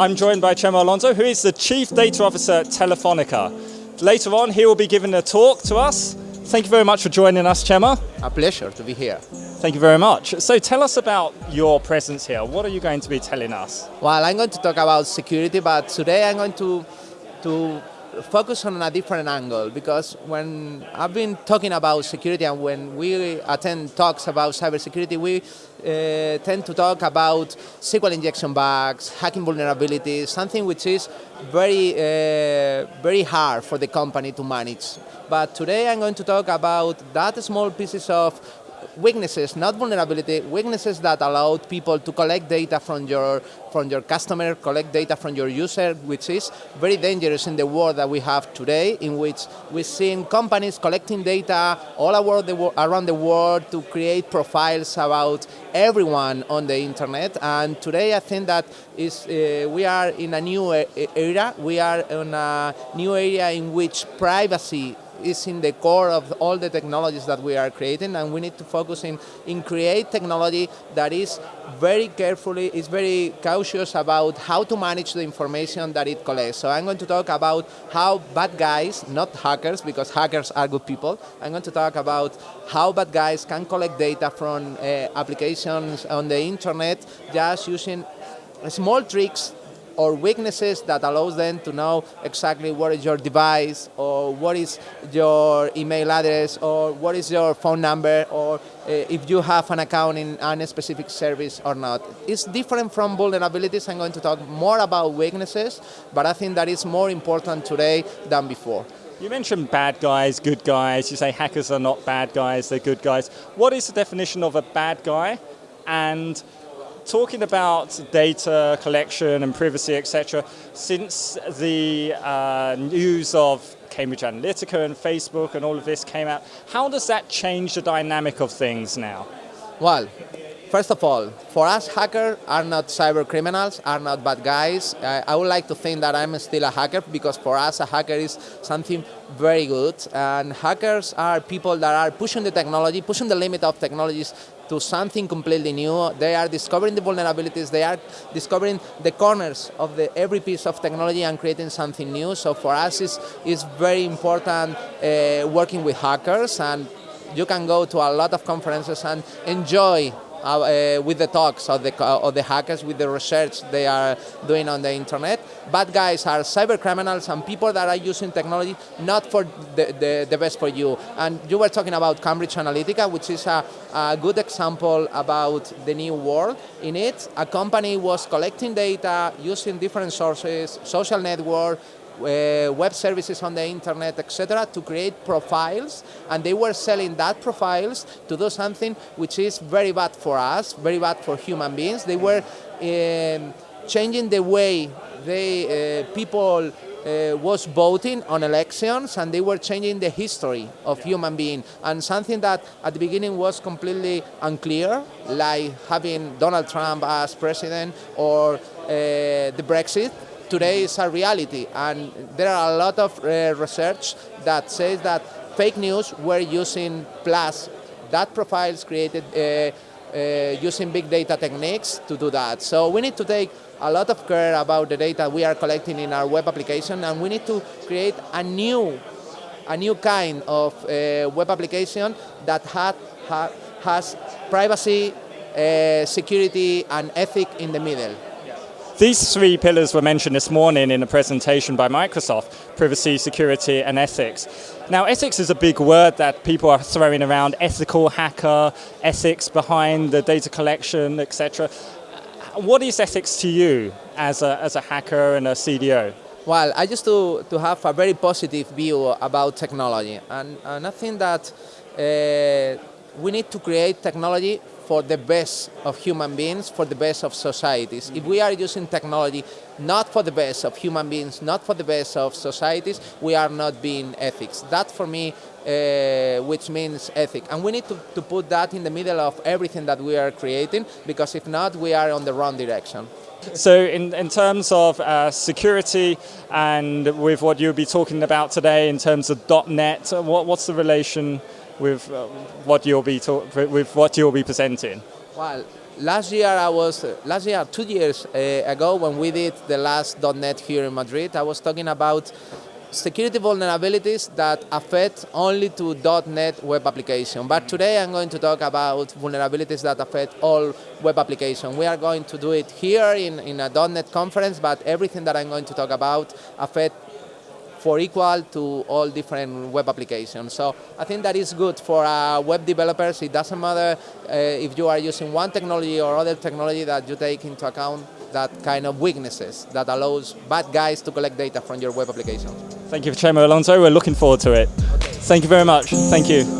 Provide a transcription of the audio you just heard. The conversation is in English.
I'm joined by Chema Alonso, who is the Chief Data Officer at Telefonica. Later on, he will be giving a talk to us. Thank you very much for joining us, Chema. A pleasure to be here. Thank you very much. So tell us about your presence here. What are you going to be telling us? Well, I'm going to talk about security, but today I'm going to, to focus on a different angle because when I've been talking about security and when we attend talks about cybersecurity, we uh, tend to talk about SQL injection bugs, hacking vulnerabilities, something which is very, uh, very hard for the company to manage. But today I'm going to talk about that small pieces of weaknesses, not vulnerability, weaknesses that allowed people to collect data from your, from your customer, collect data from your user, which is very dangerous in the world that we have today, in which we're seeing companies collecting data all around the world to create profiles about everyone on the internet. And today I think that is, uh, we are in a new era, we are in a new area in which privacy is in the core of all the technologies that we are creating and we need to focus in, in create technology that is very carefully, is very cautious about how to manage the information that it collects. So I'm going to talk about how bad guys, not hackers, because hackers are good people, I'm going to talk about how bad guys can collect data from uh, applications on the internet just using small tricks or weaknesses that allows them to know exactly what is your device or what is your email address or what is your phone number or uh, if you have an account in a specific service or not. It's different from vulnerabilities. I'm going to talk more about weaknesses, but I think that is more important today than before. You mentioned bad guys, good guys. You say hackers are not bad guys, they're good guys. What is the definition of a bad guy? And talking about data collection and privacy, etc., since the uh, news of Cambridge Analytica and Facebook and all of this came out, how does that change the dynamic of things now? Well, First of all, for us, hackers are not cyber criminals, are not bad guys. I, I would like to think that I'm still a hacker because for us, a hacker is something very good. And hackers are people that are pushing the technology, pushing the limit of technologies to something completely new. They are discovering the vulnerabilities, they are discovering the corners of the, every piece of technology and creating something new. So for us, it's, it's very important uh, working with hackers and you can go to a lot of conferences and enjoy uh, uh, with the talks of the, uh, of the hackers, with the research they are doing on the internet. Bad guys are cyber criminals and people that are using technology not for the, the, the best for you. And you were talking about Cambridge Analytica, which is a, a good example about the new world. In it, a company was collecting data using different sources, social network, uh, web services on the internet, etc., to create profiles, and they were selling that profiles to do something which is very bad for us, very bad for human beings. They were um, changing the way they uh, people uh, was voting on elections and they were changing the history of human being and something that at the beginning was completely unclear like having Donald Trump as president or uh, the Brexit today is a reality. And there are a lot of uh, research that says that fake news were using plus that profiles created uh, uh, using big data techniques to do that. So we need to take a lot of care about the data we are collecting in our web application and we need to create a new, a new kind of uh, web application that had, ha, has privacy, uh, security and ethic in the middle. These three pillars were mentioned this morning in a presentation by Microsoft, privacy, security and ethics. Now ethics is a big word that people are throwing around, ethical hacker, ethics behind the data collection, etc. What is ethics to you as a, as a hacker and a CDO? Well, I used to, to have a very positive view about technology and, and I think that uh, we need to create technology for the best of human beings, for the best of societies. If we are using technology not for the best of human beings, not for the best of societies, we are not being ethics. That for me, uh, which means ethic. And we need to, to put that in the middle of everything that we are creating, because if not, we are on the wrong direction. So in, in terms of uh, security and with what you'll be talking about today in terms of .NET, what, what's the relation with uh, what you'll be with what you'll be presenting? Well, last year I was last year two years uh, ago when we did the last .NET here in Madrid. I was talking about security vulnerabilities that affect only to .NET web application. But today I'm going to talk about vulnerabilities that affect all web application. We are going to do it here in, in a .NET conference, but everything that I'm going to talk about affect for equal to all different web applications. So I think that is good for uh, web developers. It doesn't matter uh, if you are using one technology or other technology that you take into account that kind of weaknesses that allows bad guys to collect data from your web applications. Thank you for Chema Alonso. We're looking forward to it. Okay. Thank you very much. Thank you.